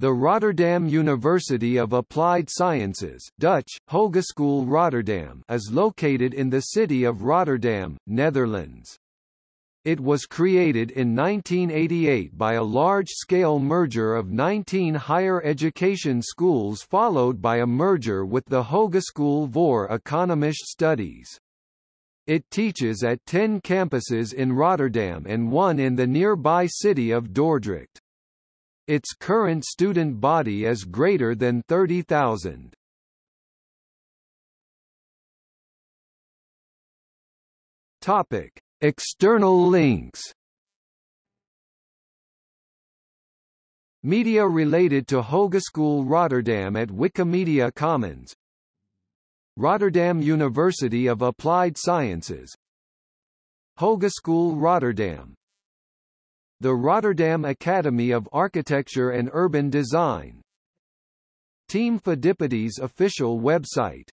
The Rotterdam University of Applied Sciences Dutch, Hogeschool Rotterdam is located in the city of Rotterdam, Netherlands. It was created in 1988 by a large-scale merger of 19 higher education schools followed by a merger with the Hogeschool voor Economische Studies. It teaches at 10 campuses in Rotterdam and one in the nearby city of Dordrecht. Its current student body is greater than 30,000. Topic: External links. Media related to Hogeschool Rotterdam at Wikimedia Commons Rotterdam University of Applied Sciences Hogeschool Rotterdam the Rotterdam Academy of Architecture and Urban Design. Team Phidippides official website